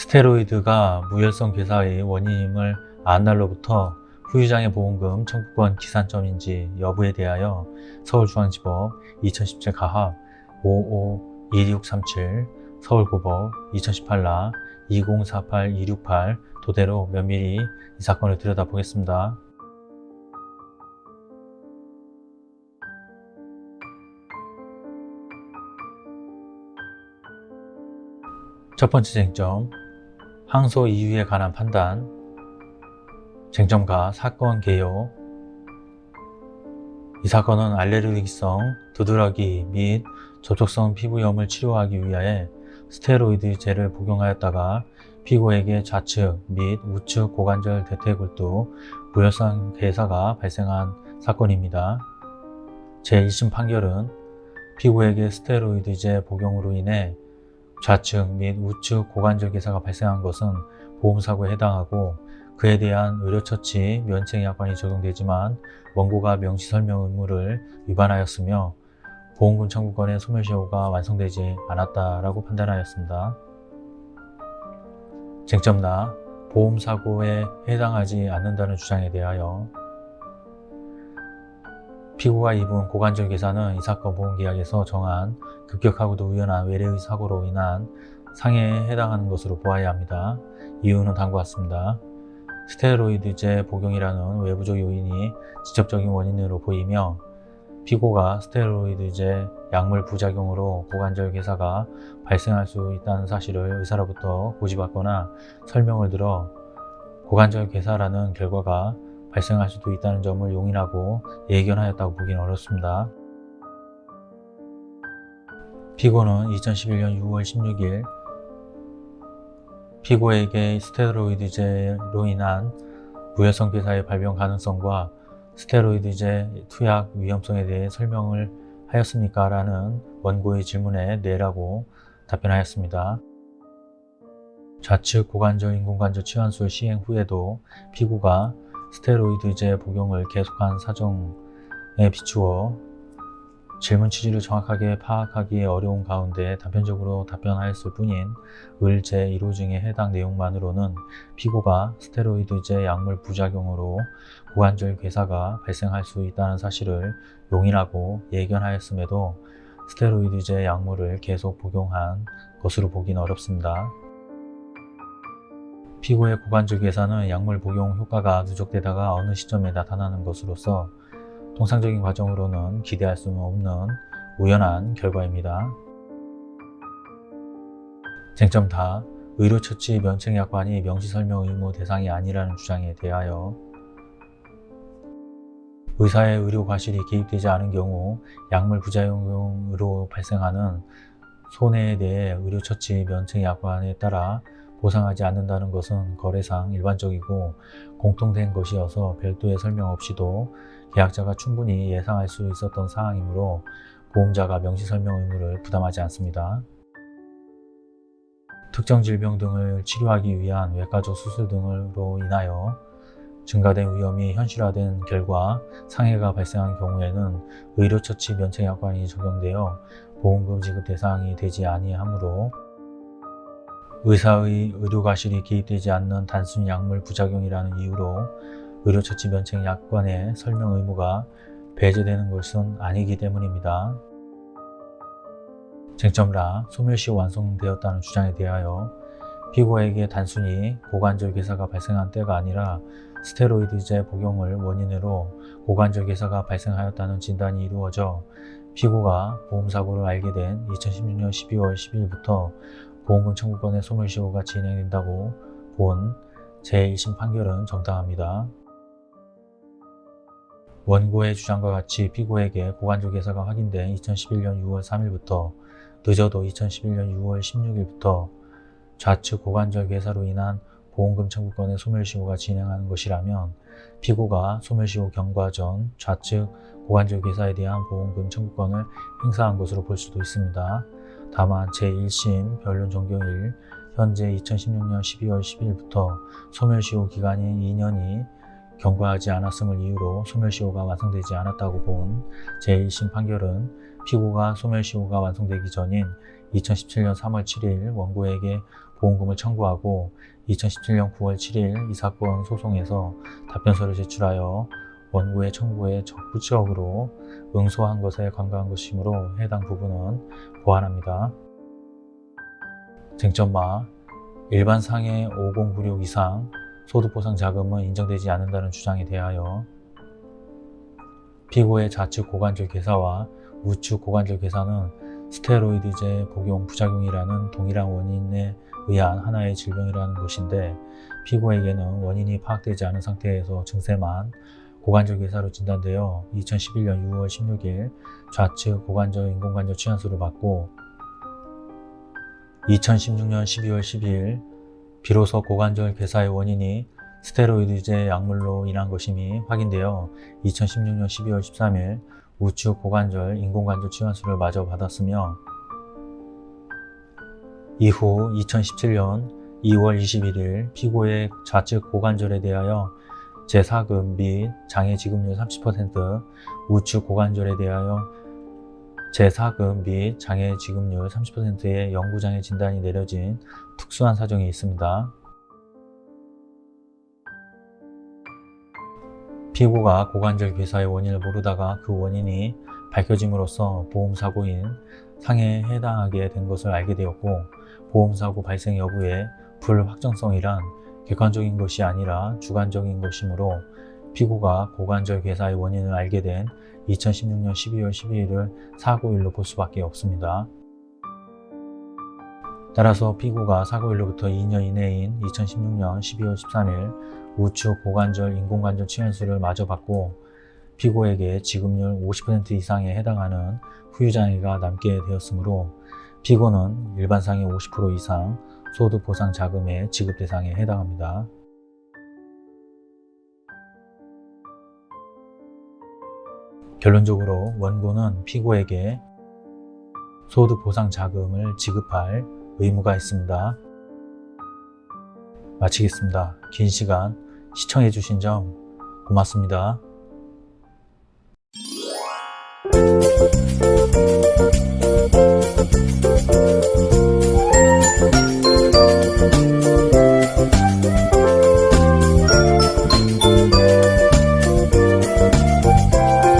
스테로이드가 무혈성 괴사의 원인임을 안 날로부터 후유장애 보험금 청구권 기산점인지 여부에 대하여 서울중앙지법 2017 가합 552637 서울고법 2018라 2048268 도대로 면밀히 이 사건을 들여다보겠습니다. 첫 번째 쟁점, 항소 이유에 관한 판단, 쟁점과 사건 개요 이 사건은 알레르기성 두드러기 및 접촉성 피부염을 치료하기 위하여 스테로이드제를 복용하였다가 피고에게 좌측 및 우측 고관절 대퇴골두 무혈성 괴사가 발생한 사건입니다. 제1심 판결은 피고에게 스테로이드제 복용으로 인해 좌측 및 우측 고관절 괴사가 발생한 것은 보험사고에 해당하고 그에 대한 의료처치 면책약관이 적용되지만 원고가 명시설명 의무를 위반하였으며 보험금 청구권의 소멸시효가 완성되지 않았다라고 판단하였습니다. 쟁점나 보험사고에 해당하지 않는다는 주장에 대하여 피고가 입은 고관절 괴사는 이 사건 보험계약에서 정한 급격하고도 우연한 외래의 사고로 인한 상해에 해당하는 것으로 보아야 합니다. 이유는 다음과 같습니다. 스테로이드제 복용이라는 외부적 요인이 직접적인 원인으로 보이며 피고가 스테로이드제 약물 부작용으로 고관절 괴사가 발생할 수 있다는 사실을 의사로부터 고지받거나 설명을 들어 고관절 괴사라는 결과가 발생할 수도 있다는 점을 용인하고 예견하였다고 보기는 어렵습니다. 피고는 2011년 6월 16일 피고에게 스테로이드제로 인한 무혈성 괴사의 발병 가능성과 스테로이드제 투약 위험성에 대해 설명을 하였습니까? 라는 원고의 질문에 네라고 답변하였습니다. 좌측 고관절 인공관절 치환술 시행 후에도 피고가 스테로이드제 복용을 계속한 사정에 비추어 질문 취지를 정확하게 파악하기 어려운 가운데 단편적으로 답변하였을 뿐인 을 제1호 중에 해당 내용만으로는 피고가 스테로이드제 약물 부작용으로 고관절 괴사가 발생할 수 있다는 사실을 용인하고 예견하였음에도 스테로이드제 약물을 계속 복용한 것으로 보기는 어렵습니다. 피고의 고관절 괴사는 약물 복용 효과가 누적되다가 어느 시점에 나타나는 것으로서 통상적인 과정으로는 기대할 수 없는 우연한 결과입니다. 쟁점 다 의료처치 면책약관이 명시설명 의무 대상이 아니라는 주장에 대하여 의사의 의료 과실이 개입되지 않은 경우 약물 부작용으로 발생하는 손해에 대해 의료처치 면책약관에 따라 보상하지 않는다는 것은 거래상 일반적이고 공통된 것이어서 별도의 설명 없이도 계약자가 충분히 예상할 수 있었던 사항이므로 보험자가 명시설명 의무를 부담하지 않습니다. 특정 질병 등을 치료하기 위한 외과적 수술 등으로 인하여 증가된 위험이 현실화된 결과 상해가 발생한 경우에는 의료처치 면책약관이 적용되어 보험금 지급 대상이 되지 아니하므로 의사의 의료과실이 개입되지 않는 단순 약물 부작용이라는 이유로 의료처치 면책 약관의 설명 의무가 배제되는 것은 아니기 때문입니다. 쟁점라 소멸시 완성되었다는 주장에 대하여 피고에게 단순히 고관절 괴사가 발생한 때가 아니라 스테로이드제 복용을 원인으로 고관절 괴사가 발생하였다는 진단이 이루어져 피고가 보험사고를 알게 된 2016년 12월 10일부터 보험금 청구권의 소멸시효가 진행된다고 본 제1심 판결은 정당합니다. 원고의 주장과 같이 피고에게 고관절 괴사가 확인된 2011년 6월 3일부터 늦어도 2011년 6월 16일부터 좌측 고관절 괴사로 인한 보험금 청구권의 소멸시효가 진행하는 것이라면 피고가 소멸시효 경과 전 좌측 고관절 괴사에 대한 보험금 청구권을 행사한 것으로 볼 수도 있습니다. 다만 제1심 변론 종료일 현재 2016년 12월 10일부터 소멸시효 기간이 2년이 경과하지 않았음을 이유로 소멸시효가 완성되지 않았다고 본 제1심 판결은 피고가 소멸시효가 완성되기 전인 2017년 3월 7일 원고에게 보험금을 청구하고 2017년 9월 7일 이 사건 소송에서 답변서를 제출하여 원고의 청구에 적부적으로 응소한 것에 관계한 것이므로 해당 부분은 보완합니다. 쟁점마 일반 상해 5096 이상 소득보상 자금은 인정되지 않는다는 주장에 대하여 피고의 좌측 고관절 괴사와 우측 고관절 괴사는 스테로이드제 복용 부작용이라는 동일한 원인에 의한 하나의 질병이라는 것인데 피고에게는 원인이 파악되지 않은 상태에서 증세만 고관절 괴사로 진단되어 2011년 6월 16일 좌측 고관절 인공관절 치환술을 받고 2016년 12월 12일 비로소 고관절 괴사의 원인이 스테로이드제 약물로 인한 것임이 확인되어 2016년 12월 13일 우측 고관절 인공관절 치환술을 마저 받았으며 이후 2017년 2월 21일 피고의 좌측 고관절에 대하여 제4급 및 장애 지급률 30%, 우측 고관절에 대하여 제4급 및 장애 지급률 30%의 영구장애 진단이 내려진 특수한 사정이 있습니다. 피고가 고관절 괴사의 원인을 모르다가 그 원인이 밝혀짐으로써 보험사고인 상해에 해당하게 된 것을 알게 되었고 보험사고 발생 여부의 불확정성이란 객관적인 것이 아니라 주관적인 것이므로 피고가 고관절 괴사의 원인을 알게 된 2016년 12월 12일을 사고일로 볼 수밖에 없습니다. 따라서 피고가 사고일로부터 2년 이내인 2016년 12월 13일 우측 고관절 인공관절 치환술을 마저 받고 피고에게 지급률 50% 이상에 해당하는 후유장애가 남게 되었으므로 피고는 일반상의 50% 이상 소득보상 자금의 지급 대상에 해당합니다. 결론적으로 원고는 피고에게 소득보상 자금을 지급할 의무가 있습니다. 마치겠습니다. 긴 시간 시청해주신 점 고맙습니다.